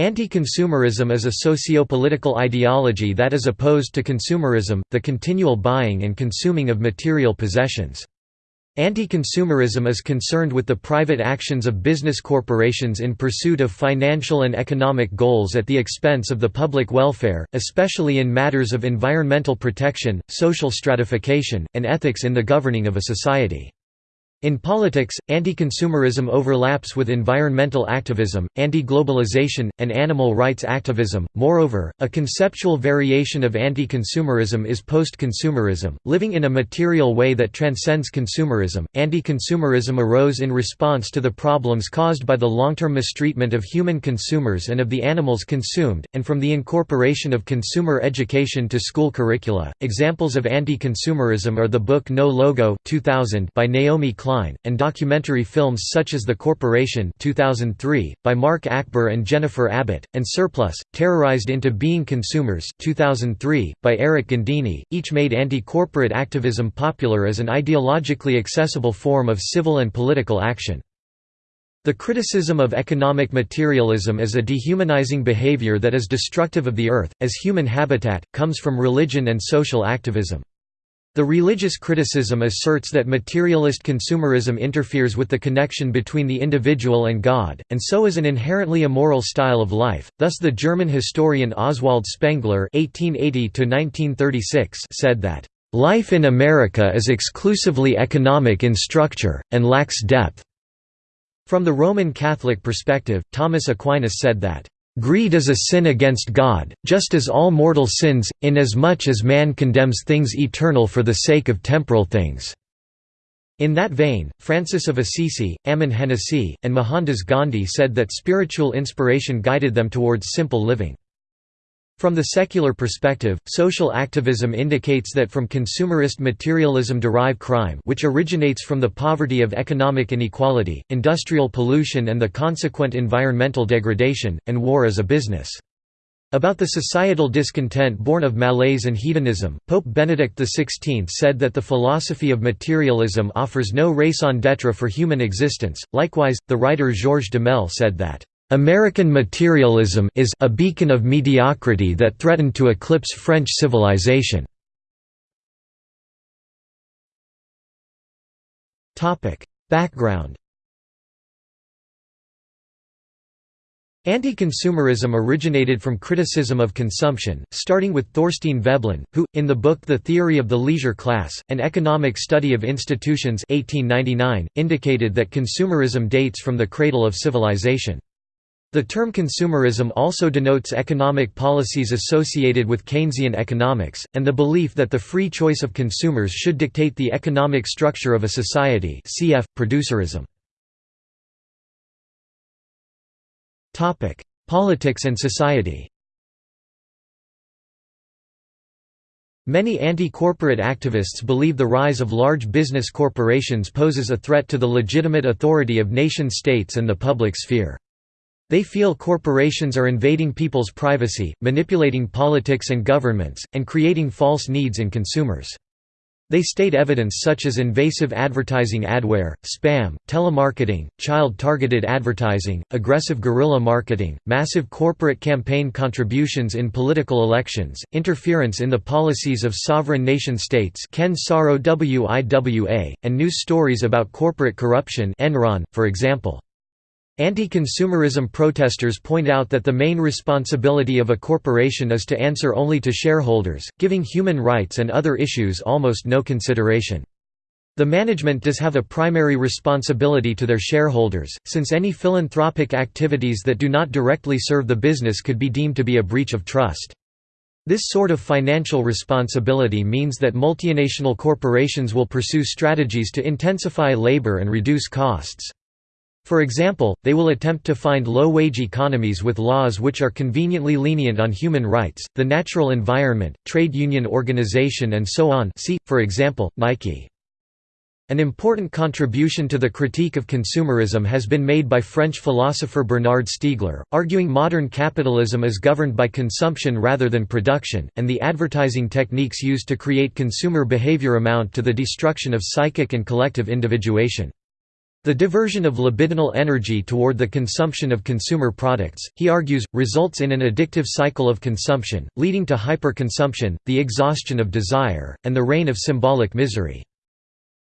Anti-consumerism is a socio-political ideology that is opposed to consumerism, the continual buying and consuming of material possessions. Anti-consumerism is concerned with the private actions of business corporations in pursuit of financial and economic goals at the expense of the public welfare, especially in matters of environmental protection, social stratification, and ethics in the governing of a society. In politics, anti-consumerism overlaps with environmental activism, anti-globalization, and animal rights activism. Moreover, a conceptual variation of anti-consumerism is post-consumerism, living in a material way that transcends consumerism. Anti-consumerism arose in response to the problems caused by the long-term mistreatment of human consumers and of the animals consumed, and from the incorporation of consumer education to school curricula. Examples of anti-consumerism are the book No Logo 2000 by Naomi Klein And documentary films such as The Corporation 2003, by Mark Achbar and Jennifer Abbott, and Surplus, Terrorized into Being Consumers 2003, by Erik Gandini, each made anti-corporate activism popular as an ideologically accessible form of civil and political action. The criticism of economic materialism as a dehumanizing behavior that is destructive of the earth, as human habitat, comes from religion and social activism. The religious criticism asserts that materialist consumerism interferes with the connection between the individual and God, and so is an inherently immoral style of life. Thus, the German historian Oswald Spengler (1880–1936) said that life in America is exclusively economic in structure and lacks depth. From the Roman Catholic perspective, Thomas Aquinas said that Greed is a sin against God, just as all mortal sins, inasmuch as man condemns things eternal for the sake of temporal things." In that vein, Francis of Assisi, Ammon Hennacy, and Mohandas Gandhi said that spiritual inspiration guided them towards simple living. From the secular perspective, social activism indicates that from consumerist materialism derive crime which originates from the poverty of economic inequality, industrial pollution and the consequent environmental degradation, and war as a business. About the societal discontent born of malaise and hedonism, Pope Benedict XVI said that the philosophy of materialism offers no raison d'etre for human existence. Likewise, the writer Georges Duhamel said that American materialism is a beacon of mediocrity that threatened to eclipse French civilization. Background Anti-consumerism originated from criticism of consumption, starting with Thorstein Veblen, who, in the book The Theory of the Leisure Class, An Economic Study of Institutions 1899, indicated that consumerism dates from the cradle of civilization. The term consumerism also denotes economic policies associated with Keynesian economics, and the belief that the free choice of consumers should dictate the economic structure of a society cf. producerism. Politics and society Many anti-corporate activists believe the rise of large business corporations poses a threat to the legitimate authority of nation-states and the public sphere. They feel corporations are invading people's privacy, manipulating politics and governments, and creating false needs in consumers. They state evidence such as invasive advertising adware, spam, telemarketing, child-targeted advertising, aggressive guerrilla marketing, massive corporate campaign contributions in political elections, interference in the policies of sovereign nation-states Ken Saro WIWA, and news stories about corporate corruption Enron, for example. Anti-consumerism protesters point out that the main responsibility of a corporation is to answer only to shareholders, giving human rights and other issues almost no consideration. The management does have a primary responsibility to their shareholders, since any philanthropic activities that do not directly serve the business could be deemed to be a breach of trust. This sort of financial responsibility means that multinational corporations will pursue strategies to intensify labor and reduce costs. For example, they will attempt to find low-wage economies with laws which are conveniently lenient on human rights, the natural environment, trade union organization and so on see, for example, Nike. An important contribution to the critique of consumerism has been made by French philosopher Bernard Stiegler, arguing modern capitalism is governed by consumption rather than production, and the advertising techniques used to create consumer behavior amount to the destruction of psychic and collective individuation. The diversion of libidinal energy toward the consumption of consumer products, he argues, results in an addictive cycle of consumption, leading to hyperconsumption, the exhaustion of desire, and the reign of symbolic misery.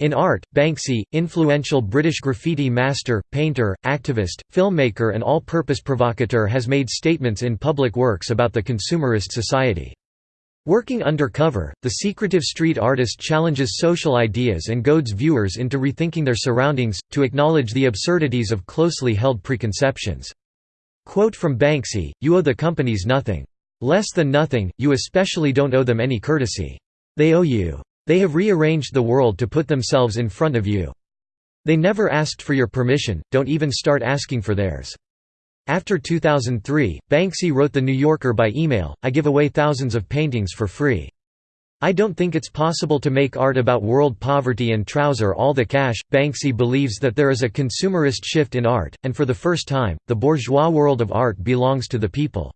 In art, Banksy, influential British graffiti master, painter, activist, filmmaker and all-purpose provocateur has made statements in public works about the consumerist society. Working undercover, the secretive street artist challenges social ideas and goads viewers into rethinking their surroundings, to acknowledge the absurdities of closely held preconceptions. Quote from Banksy, you owe the companies nothing. Less than nothing, you especially don't owe them any courtesy. They owe you. They have rearranged the world to put themselves in front of you. They never asked for your permission, don't even start asking for theirs. After 2003, Banksy wrote The New Yorker by email, I give away thousands of paintings for free. I don't think it's possible to make art about world poverty and trouser all the cash. Banksy believes that there is a consumerist shift in art, and for the first time, the bourgeois world of art belongs to the people.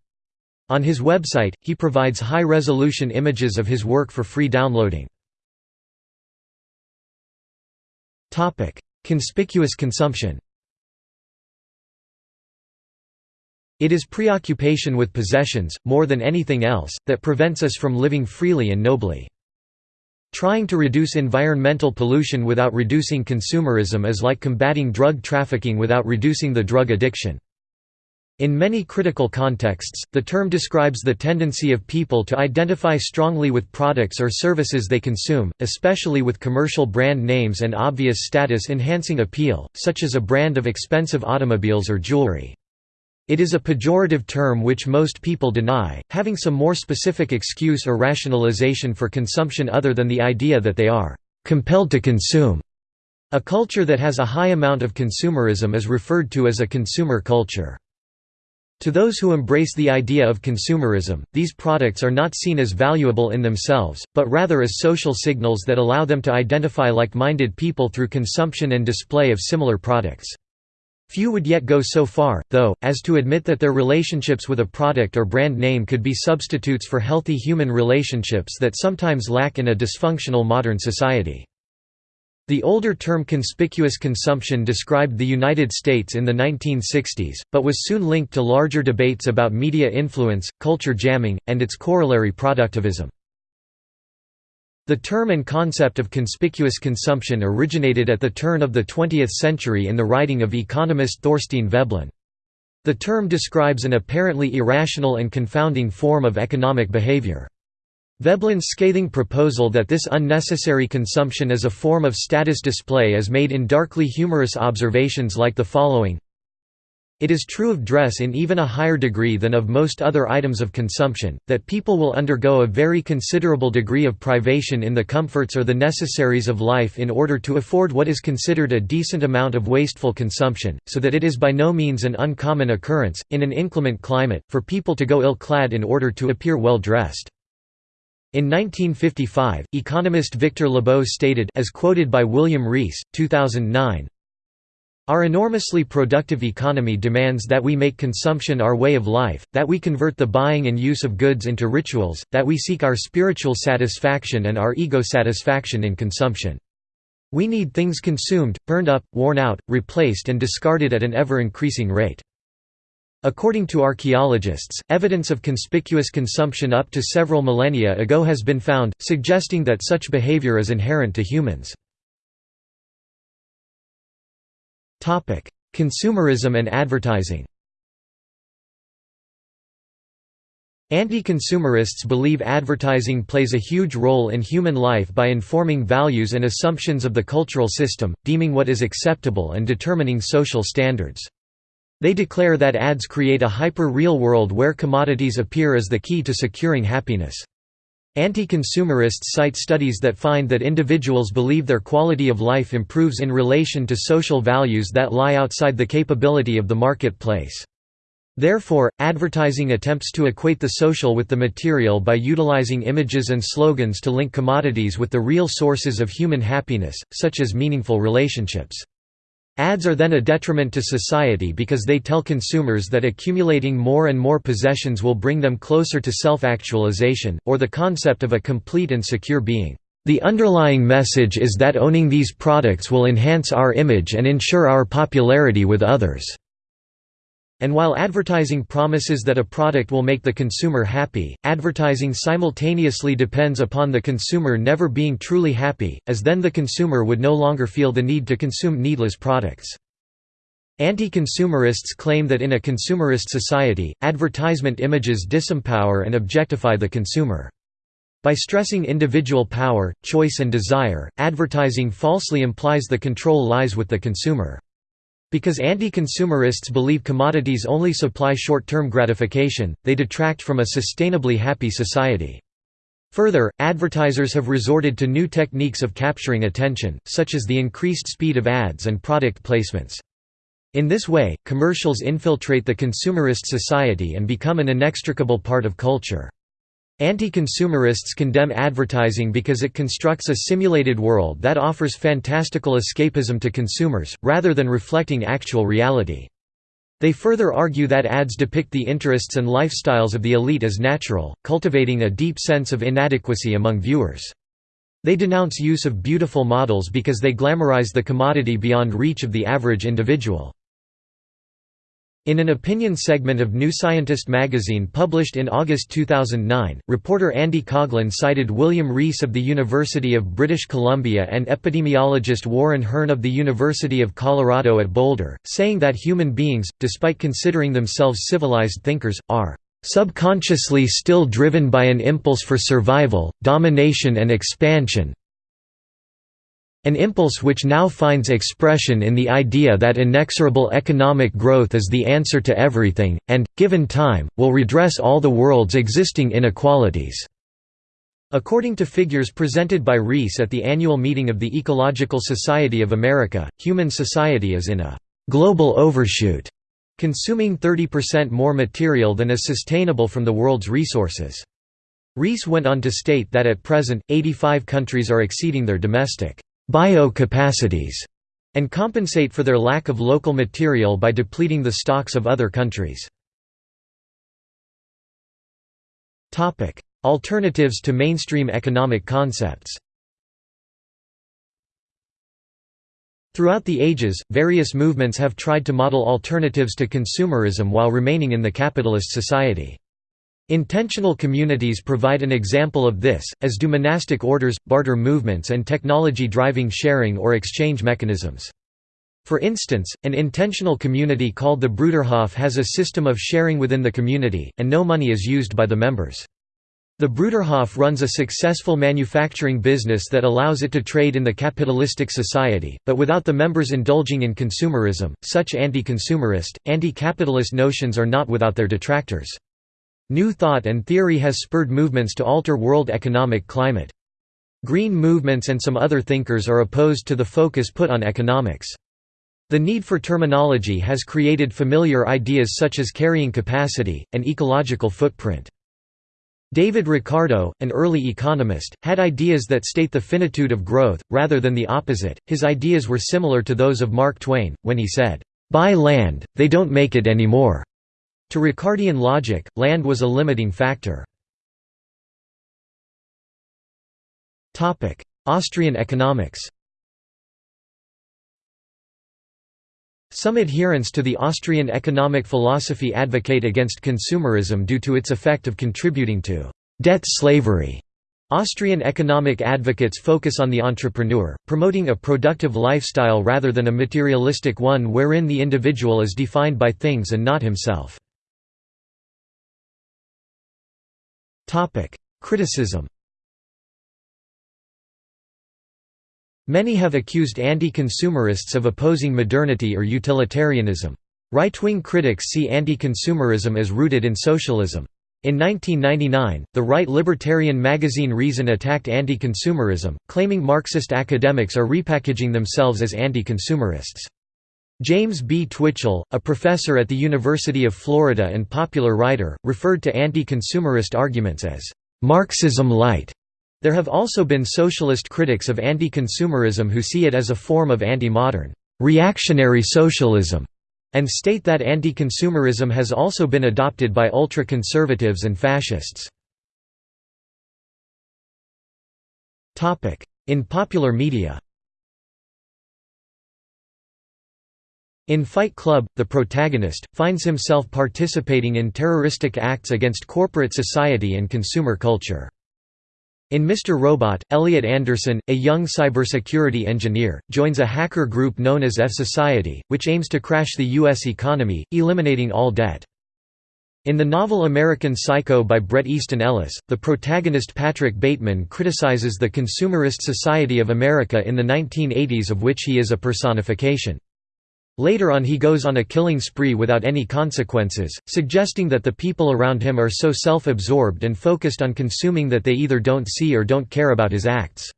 On his website, he provides high-resolution images of his work for free downloading. Conspicuous consumption It is preoccupation with possessions, more than anything else, that prevents us from living freely and nobly. Trying to reduce environmental pollution without reducing consumerism is like combating drug trafficking without reducing the drug addiction. In many critical contexts, the term describes the tendency of people to identify strongly with products or services they consume, especially with commercial brand names and obvious status-enhancing appeal, such as a brand of expensive automobiles or jewelry. It is a pejorative term which most people deny, having some more specific excuse or rationalization for consumption other than the idea that they are compelled to consume. A culture that has a high amount of consumerism is referred to as a consumer culture. To those who embrace the idea of consumerism, these products are not seen as valuable in themselves, but rather as social signals that allow them to identify like-minded people through consumption and display of similar products. Few would yet go so far, though, as to admit that their relationships with a product or brand name could be substitutes for healthy human relationships that sometimes lack in a dysfunctional modern society. The older term conspicuous consumption described the United States in the 1960s, but was soon linked to larger debates about media influence, culture jamming, and its corollary productivism. The term and concept of conspicuous consumption originated at the turn of the 20th century in the writing of economist Thorstein Veblen. The term describes an apparently irrational and confounding form of economic behavior. Veblen's scathing proposal that this unnecessary consumption is a form of status display is made in darkly humorous observations like the following it is true of dress in even a higher degree than of most other items of consumption, that people will undergo a very considerable degree of privation in the comforts or the necessaries of life in order to afford what is considered a decent amount of wasteful consumption, so that it is by no means an uncommon occurrence, in an inclement climate, for people to go ill-clad in order to appear well-dressed. In 1955, economist Victor Lebow stated as quoted by William Rees, 2009, our enormously productive economy demands that we make consumption our way of life, that we convert the buying and use of goods into rituals, that we seek our spiritual satisfaction and our ego satisfaction in consumption. We need things consumed, burned up, worn out, replaced and discarded at an ever-increasing rate. According to archaeologists, evidence of conspicuous consumption up to several millennia ago has been found, suggesting that such behavior is inherent to humans. Consumerism and advertising Anti-consumerists believe advertising plays a huge role in human life by informing values and assumptions of the cultural system, deeming what is acceptable and determining social standards. They declare that ads create a hyper-real world where commodities appear as the key to securing happiness. Anti-consumerists cite studies that find that individuals believe their quality of life improves in relation to social values that lie outside the capability of the marketplace. Therefore, advertising attempts to equate the social with the material by utilizing images and slogans to link commodities with the real sources of human happiness, such as meaningful relationships. Ads are then a detriment to society because they tell consumers that accumulating more and more possessions will bring them closer to self-actualization, or the concept of a complete and secure being. The underlying message is that owning these products will enhance our image and ensure our popularity with others." And while advertising promises that a product will make the consumer happy, advertising simultaneously depends upon the consumer never being truly happy, as then the consumer would no longer feel the need to consume needless products. Anti-consumerists claim that in a consumerist society, advertisement images disempower and objectify the consumer. By stressing individual power, choice and desire, advertising falsely implies the control lies with the consumer. Because anti-consumerists believe commodities only supply short-term gratification, they detract from a sustainably happy society. Further, advertisers have resorted to new techniques of capturing attention, such as the increased speed of ads and product placements. In this way, commercials infiltrate the consumerist society and become an inextricable part of culture. Anti-consumerists condemn advertising because it constructs a simulated world that offers fantastical escapism to consumers, rather than reflecting actual reality. They further argue that ads depict the interests and lifestyles of the elite as natural, cultivating a deep sense of inadequacy among viewers. They denounce use of beautiful models because they glamorize the commodity beyond reach of the average individual. In an opinion segment of New Scientist magazine published in August 2009, reporter Andy Coghlan cited William Rees of the University of British Columbia and epidemiologist Warren Hern of the University of Colorado at Boulder, saying that human beings, despite considering themselves civilized thinkers, are subconsciously still driven by an impulse for survival, domination and expansion, an impulse which now finds expression in the idea that inexorable economic growth is the answer to everything, and, given time, will redress all the world's existing inequalities. According to figures presented by Rees at the annual meeting of the Ecological Society of America, human society is in a «global overshoot», consuming 30% more material than is sustainable from the world's resources. Rees went on to state that at present, 85 countries are exceeding their domestic bio-capacities and compensate for their lack of local material by depleting the stocks of other countries. Alternatives to mainstream economic concepts Throughout the ages, various movements have tried to model alternatives to consumerism while remaining in the capitalist society. Intentional communities provide an example of this, as do monastic orders, barter movements and technology-driving sharing or exchange mechanisms. For instance, an intentional community called the Bruderhof has a system of sharing within the community, and no money is used by the members. The Bruderhof runs a successful manufacturing business that allows it to trade in the capitalistic society, but without the members indulging in consumerism. Such anti-consumerist, anti-capitalist notions are not without their detractors. New thought and theory has spurred movements to alter world economic climate. Green movements and some other thinkers are opposed to the focus put on economics. The need for terminology has created familiar ideas such as carrying capacity, and ecological footprint. David Ricardo, an early economist, had ideas that state the finitude of growth, rather than the opposite. His ideas were similar to those of Mark Twain, when he said, Buy land, they don't make it anymore. To Ricardian logic, land was a limiting factor. Austrian economics Some adherents to the Austrian economic philosophy advocate against consumerism due to its effect of contributing to «debt slavery». Austrian economic advocates focus on the entrepreneur, promoting a productive lifestyle rather than a materialistic one wherein the individual is defined by things and not himself. Criticism Many have accused anti-consumerists of opposing modernity or utilitarianism. Right-wing critics see anti-consumerism as rooted in socialism. In 1999, the right libertarian magazine Reason attacked anti-consumerism, claiming Marxist academics are repackaging themselves as anti-consumerists. James B. Twitchell, a professor at the University of Florida and popular writer, referred to anti-consumerist arguments as Marxism light. There have also been socialist critics of anti-consumerism who see it as a form of anti-modern, reactionary socialism, and state that anti-consumerism has also been adopted by ultra-conservatives and fascists. In popular media In Fight Club, the protagonist, finds himself participating in terroristic acts against corporate society and consumer culture. In Mr. Robot, Elliot Anderson, a young cybersecurity engineer, joins a hacker group known as F Society, which aims to crash the U.S. economy, eliminating all debt. In the novel American Psycho by Bret Easton Ellis, the protagonist Patrick Bateman criticizes the consumerist society of America in the 1980s of which he is a personification. Later on he goes on a killing spree without any consequences, suggesting that the people around him are so self-absorbed and focused on consuming that they either don't see or don't care about his acts.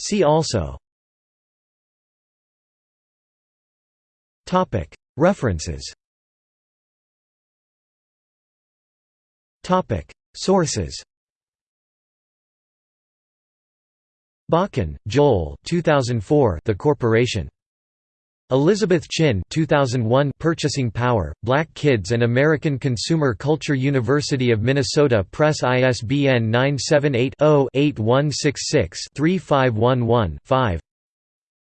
See also. References. Sources Bakan, Joel 2004 The Corporation. Elizabeth Chin 2001 Purchasing Power, Black Kids and American Consumer Culture University of Minnesota Press ISBN 978-0-8166-3511-5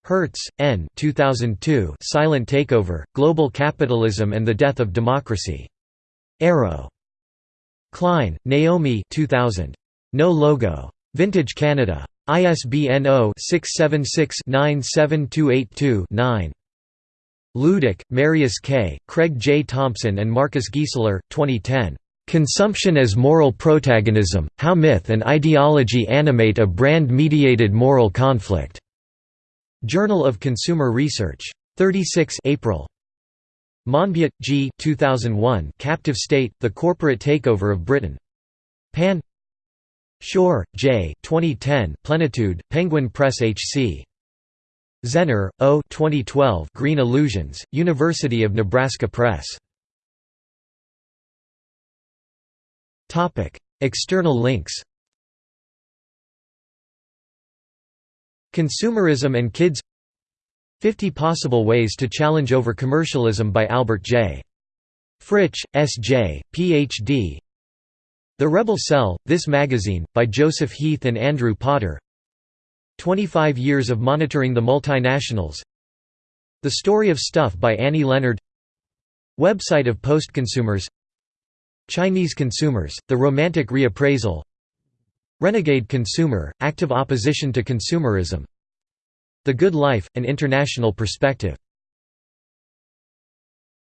Hertz, N. 2002 Silent Takeover, Global Capitalism and the Death of Democracy. Arrow. Klein, Naomi 2000. No Logo. Vintage Canada. ISBN 0-676-97282-9. Luedicke, Marius K., Craig J. Thompson and Marcus Giesler, 2010. "'Consumption as Moral Protagonism, How Myth and Ideology Animate a Brand-Mediated Moral Conflict". Journal of Consumer Research. 36 April. Monbiot, G. 2001 Captive State, The Corporate Takeover of Britain. Pan Schor, J. 2010 Plenitude, Penguin Press HC. Zehner, O. 2012 Green Illusions, University of Nebraska Press. Topic: External links Consumerism and Kids 50 Possible Ways to Challenge Over Commercialism by Albert J. Fritsch, S.J., Ph.D. The Rebel Cell, This Magazine, by Joseph Heath and Andrew Potter. 25 Years of Monitoring the Multinationals. The Story of Stuff by Annie Leonard. Website of Postconsumers Chinese Consumers, The Romantic Reappraisal. Renegade Consumer, Active Opposition to Consumerism. The Good Life, An International Perspective